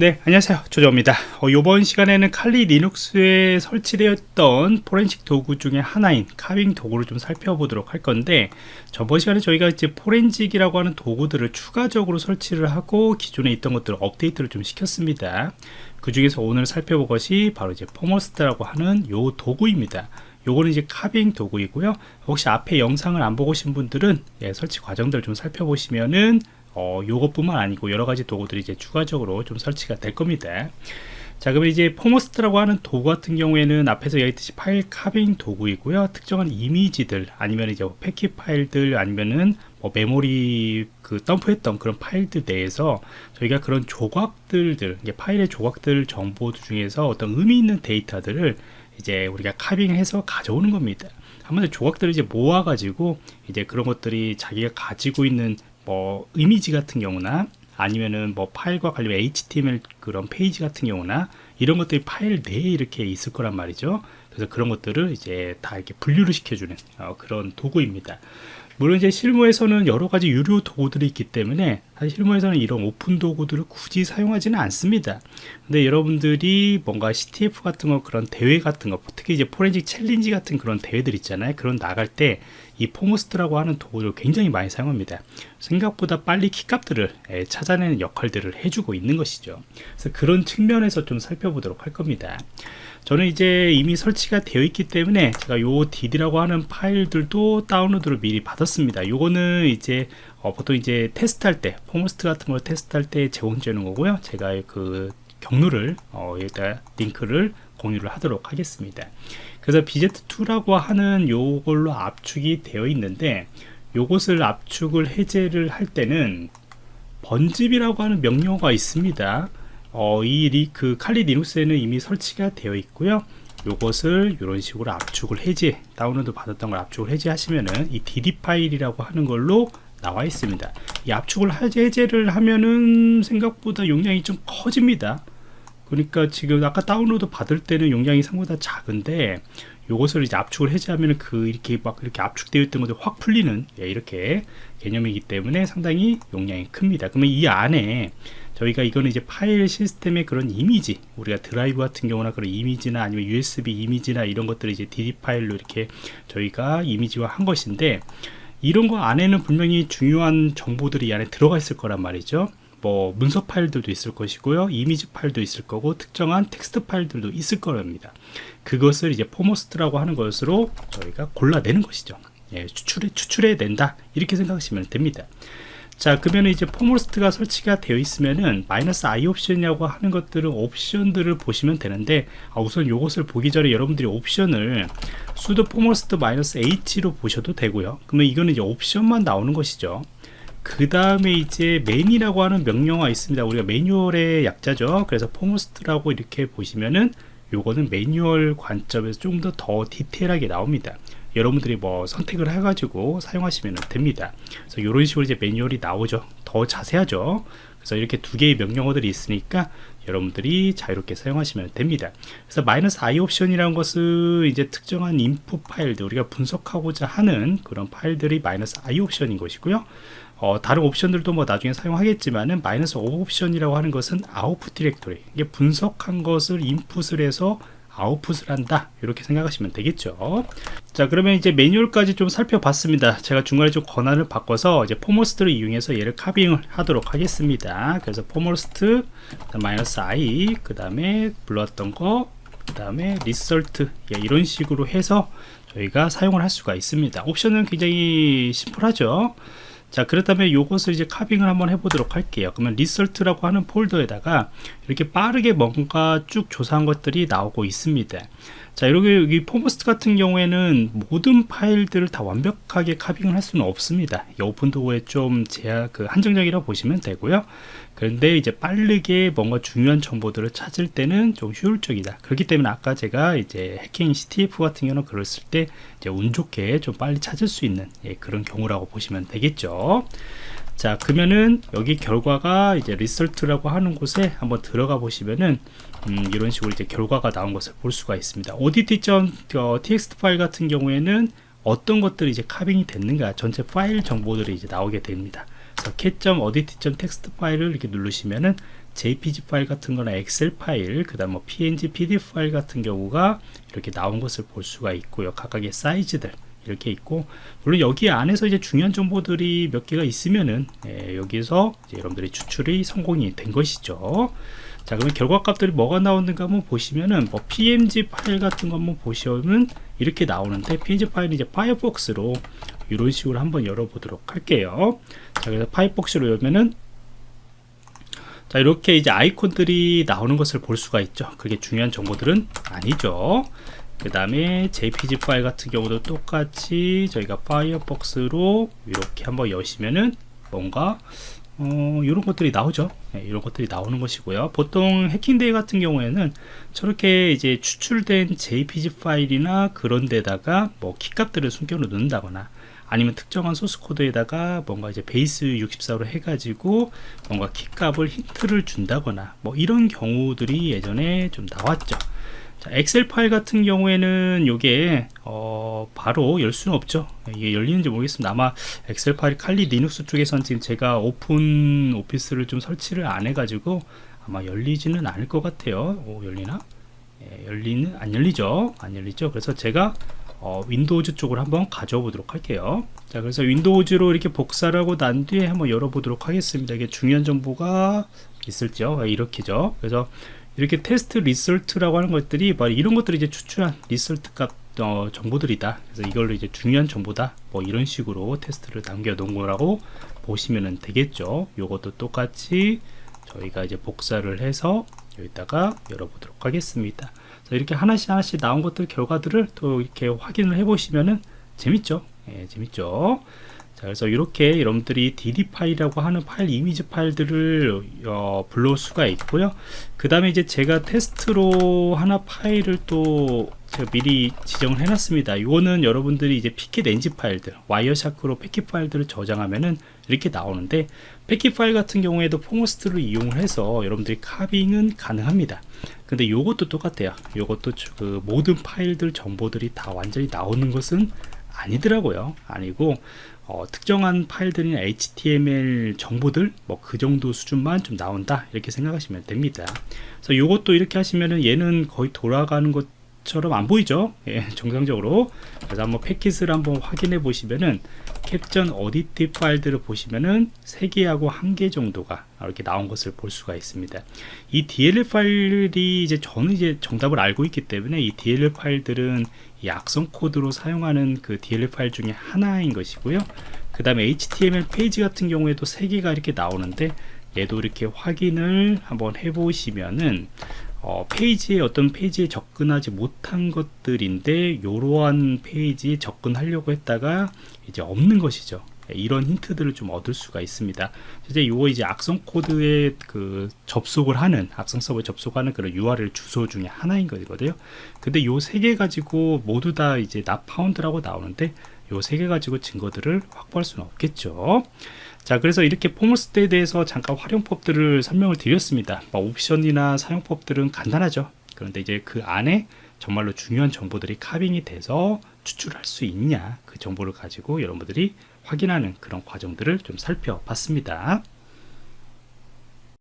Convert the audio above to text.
네 안녕하세요. 조조입니다. 어, 이번 시간에는 칼리 리눅스에 설치되었던 포렌식 도구 중에 하나인 carving 도구를 좀 살펴보도록 할 건데 저번 시간에 저희가 이제 forensic이라고 하는 도구들을 추가적으로 설치를 하고 기존에 있던 것들을 업데이트를 좀 시켰습니다. 그 중에서 오늘 살펴볼 것이 바로 이제 foremost라고 하는 요 도구입니다. 요거는 이제 carving 도구이고요. 혹시 앞에 영상을 안 보고 오신 분들은 예, 설치 과정들 좀 살펴보시면은 어, 요것뿐만 아니고 여러 가지 도구들이 이제 추가적으로 좀 설치가 될 겁니다. 자, 그러면 이제 foremost라고 하는 도구 같은 경우에는 앞에서 얘기했듯이 파일 carving 도구이고요. 특정한 이미지들 아니면 이제 패킷 파일들 아니면은 뭐 메모리 그 덤프했던 그런 파일들 내에서 저희가 그런 조각들들, 파일의 조각들 정보 중에서 어떤 의미 있는 데이터들을 이제 우리가 carving해서 가져오는 겁니다. 한번 조각들을 이제 모아가지고 이제 그런 것들이 자기가 가지고 있는 뭐 이미지 같은 경우나 아니면은 뭐 파일과 관련 HTML 그런 페이지 같은 경우나 이런 것들이 파일 내에 이렇게 있을 거란 말이죠. 그래서 그런 것들을 이제 다 이렇게 분류를 시켜주는 어, 그런 도구입니다. 물론 이제 실무에서는 여러 가지 유료 도구들이 있기 때문에 사실 실무에서는 이런 오픈 도구들을 굳이 사용하지는 않습니다. 근데 여러분들이 뭔가 CTF 같은 거 그런 대회 같은 거 특히 이제 forensic challenge 같은 그런 대회들 있잖아요. 그런 나갈 때 이 foremost라고 하는 도구를 굉장히 많이 사용합니다. 생각보다 빨리 키값들을 예, 찾아내는 역할들을 해주고 있는 것이죠. 그래서 그런 측면에서 좀 살펴보도록 할 겁니다. 저는 이제 이미 설치가 되어 있기 때문에 제가 요 DD라고 하는 파일들도 다운로드를 미리 받았습니다. 요거는 이제 어, 보통 이제 테스트할 때 foremost 같은 걸 테스트할 때 제공해 주는 거고요. 제가 그 경로를 어, 여기다 링크를 공유를 하도록 하겠습니다. 그래서 BZ2라고 하는 요걸로 압축이 되어 있는데 요것을 압축을 해제를 할 때는 번집이라고 하는 명령어가 있습니다. 어, 이그 칼리 리눅스에는 이미 설치가 되어 있고요. 요것을 이런 식으로 압축을 해제 다운로드 받았던 걸 압축을 해제하시면은 이 dd 파일이라고 하는 걸로 나와 있습니다 이 압축을 해제를 하면은 생각보다 용량이 좀 커집니다 그러니까 지금 아까 다운로드 받을 때는 용량이 생각보다 작은데 요것을 이제 압축을 해제하면 그 이렇게 막 이렇게 압축되어 있던 것들 확 풀리는 예, 이렇게 개념이기 때문에 상당히 용량이 큽니다. 그러면 이 안에 저희가 이거는 이제 파일 시스템의 그런 이미지 우리가 드라이브 같은 경우나 그런 이미지나 아니면 USB 이미지나 이런 것들을 이제 DD 파일로 이렇게 저희가 이미지화 한 것인데 이런 거 안에는 분명히 중요한 정보들이 이 안에 들어가 있을 거란 말이죠 뭐 문서 파일들도 있을 것이고요. 이미지 파일도 있을 거고 특정한 텍스트 파일들도 있을 겁니다. 그것을 이제 foremost라고 하는 것으로 저희가 골라내는 것이죠. 예, 추출해 추출해 낸다. 이렇게 생각하시면 됩니다. 자 그러면 이제 foremost가 설치가 되어 있으면은 마이너스 i 옵션이라고 하는 것들은 옵션들을 보시면 되는데 아, 우선 이것을 보기 전에 여러분들이 옵션을 sudo foremost 마이너스 h로 보셔도 되고요. 그러면 이거는 이제 옵션만 나오는 것이죠 그 다음에 이제 man이라고 하는 명령어가 있습니다 우리가 매뉴얼의 약자죠 그래서 foremost라고 이렇게 보시면은 요거는 매뉴얼 관점에서 좀 더 더 디테일하게 나옵니다 여러분들이 뭐 선택을 해가지고 사용하시면 됩니다. 그래서 이런 식으로 이제 매뉴얼이 나오죠. 더 자세하죠. 그래서 이렇게 두 개의 명령어들이 있으니까 여러분들이 자유롭게 사용하시면 됩니다. 그래서 마이너스 i 옵션이라는 것은 이제 특정한 인풋 파일들 우리가 분석하고자 하는 그런 파일들이 마이너스 i 옵션인 것이고요. 어, 다른 옵션들도 뭐 나중에 사용하겠지만은 마이너스 옵션이라고 하는 것은 아웃풋 디렉토리 이게 분석한 것을 인풋을 해서 아웃풋을 한다. 이렇게 생각하시면 되겠죠. 자 그러면 이제 매뉴얼까지 좀 살펴봤습니다. 제가 중간에 좀 권한을 바꿔서 이제 foremost를 이용해서 얘를 carving을 하도록 하겠습니다. 그래서 foremost 마이너스 i 그 다음에 불렀던 거그 다음에 result 예, 이런 식으로 해서 저희가 사용을 할 수가 있습니다. 옵션은 굉장히 심플하죠 자 그렇다면 이것을 이제 carving을 한번 해보도록 할게요. 그러면 result라고 하는 폴더에다가 이렇게 빠르게 뭔가 쭉 조사한 것들이 나오고 있습니다 자 이렇게 여기 foremost 같은 경우에는 모든 파일들을 다 완벽하게 carving을 할 수는 없습니다. 이 오픈도구에 좀 제약 그 한정적이라고 보시면 되고요. 그런데 이제 빠르게 뭔가 중요한 정보들을 찾을 때는 좀 효율적이다. 그렇기 때문에 아까 제가 이제 해킹 CTF 같은 경우는 그랬을 때 이제 운 좋게 좀 빨리 찾을 수 있는 예, 그런 경우라고 보시면 되겠죠 자 그러면은 여기 결과가 이제 result라고 하는 곳에 한번 들어가 보시면은 음, 이런 식으로 이제 결과가 나온 것을 볼 수가 있습니다. audit.txt 파일 같은 경우에는 어떤 것들이 이제 carving이 됐는가 전체 파일 정보들이 이제 나오게 됩니다. 그래서 cat audit.txt 파일을 이렇게 누르시면은 jpg 파일 같은 거나 엑셀 파일 그 다음 뭐 png pdf 파일 같은 경우가 이렇게 나온 것을 볼 수가 있고요. 각각의 사이즈들 이렇게 있고 물론 여기 안에서 이제 중요한 정보들이 몇 개가 있으면은 예, 여기서 여러분들이 추출이 성공이 된 것이죠. 자 그러면 결과값들이 뭐가 나오는가 한번 보시면은 뭐 png 파일 같은 거 한번 보시면 이렇게 나오는데 png 파일은 이제 파이어폭스로 이런 식으로 한번 열어보도록 할게요. 자 그래서 파이어폭스로 열면은 자 이렇게 이제 아이콘들이 나오는 것을 볼 수가 있죠. 그게 중요한 정보들은 아니죠 그 다음에 jpg 파일 같은 경우도 똑같이 저희가 Firefox로 이렇게 한번 여시면은 뭔가 어, 이런 것들이 나오죠. 네, 이런 것들이 나오는 것이고요. 보통 해킹대회 같은 경우에는 저렇게 이제 추출된 jpg 파일이나 그런 데다가 뭐 키값들을 숨겨 놓 는다거나 아니면 특정한 소스 코드에다가 뭔가 이제 Base 64로 해가지고 뭔가 키값을 힌트를 준다거나 뭐 이런 경우들이 예전에 좀 나왔죠 자, 엑셀 파일 같은 경우에는 이게 어, 바로 열 수는 없죠. 이게 열리는지 모르겠습니다. 아마 엑셀 파일 Kali Linux 쪽에선 지금 제가 OpenOffice를 좀 설치를 안 해가지고 아마 열리지는 않을 것 같아요. 오 열리나? 예, 열리는 안 열리죠? 안 열리죠? 그래서 제가 어, Windows 쪽으로 한번 가져와 보도록 할게요. 자 그래서 Windows로 이렇게 복사를 하고 난 뒤에 한번 열어보도록 하겠습니다. 이게 중요한 정보가 있을죠? 이렇게죠. 그래서 이렇게 테스트 result라고 하는 것들이 바로 이런 것들이 이제 추출한 result 값 어, 정보들이다. 그래서 이걸로 이제 중요한 정보다. 뭐 이런 식으로 테스트를 남겨 놓은 거라고 보시면 되겠죠. 요것도 똑같이 저희가 이제 복사를 해서 여기다가 열어보도록 하겠습니다. 이렇게 하나씩 하나씩 나온 것들 결과들을 또 이렇게 확인을 해 보시면은 재밌죠? 예, 재밌죠 자 그래서 이렇게 여러분들이 dd 파일이라고 하는 파일 이미지 파일들을 어, 불러올 수가 있고요. 그 다음에 이제 제가 테스트로 하나 파일을 또 제가 미리 지정을 해놨습니다. 이거는 여러분들이 이제 pcapng 파일들 Wireshark로 패킷 파일들을 저장하면은 이렇게 나오는데 패킷 파일 같은 경우에도 foremost를 이용을 해서 여러분들이 carving은 가능합니다. 근데 이것도 똑같아요. 이것도 그 모든 파일들 정보들이 다 완전히 나오는 것은 아니더라고요. 아니고 어, 특정한 파일들이나 HTML 정보들 뭐 그 정도 수준만 좀 나온다 이렇게 생각하시면 됩니다. 그래서 이것도 이렇게 하시면은 얘는 거의 돌아가는 것 처럼 안 보이죠? 예, 정상적으로. 그래서 한번 패킷을 한번 확인해 보시면은 캡전 어디티 파일들을 보시면은 3개하고 1개 정도가 이렇게 나온 것을 볼 수가 있습니다. 이 DLL 파일이 이제 저는 이제 정답을 알고 있기 때문에 이 DLL 파일들은 이 악성 코드로 사용하는 그 DLL 파일 중에 하나인 것이고요. 그 다음에 HTML 페이지 같은 경우에도 3개가 이렇게 나오는데 얘도 이렇게 확인을 한번 해 보시면은 어, 페이지에 어떤 페이지에 접근하지 못한 것들인데 이러한 페이지에 접근하려고 했다가 이제 없는 것이죠 이런 힌트들을 좀 얻을 수가 있습니다. 이제 이거 이제 악성 코드에 그 접속을 하는 악성 서버에 접속하는 그런 URL 주소 중에 하나인 거거든요. 근데 요 세 개 가지고 모두 다 이제 not found라고 나오는데 요 세 개 가지고 증거들을 확보할 수는 없겠죠. 자 그래서 이렇게 foremost에 대해서 잠깐 활용법들을 설명을 드렸습니다. 뭐 옵션이나 사용법들은 간단하죠. 그런데 이제 그 안에 정말로 중요한 정보들이 carving이 돼서 추출할 수 있냐 그 정보를 가지고 여러분들이 확인하는 그런 과정들을 좀 살펴봤습니다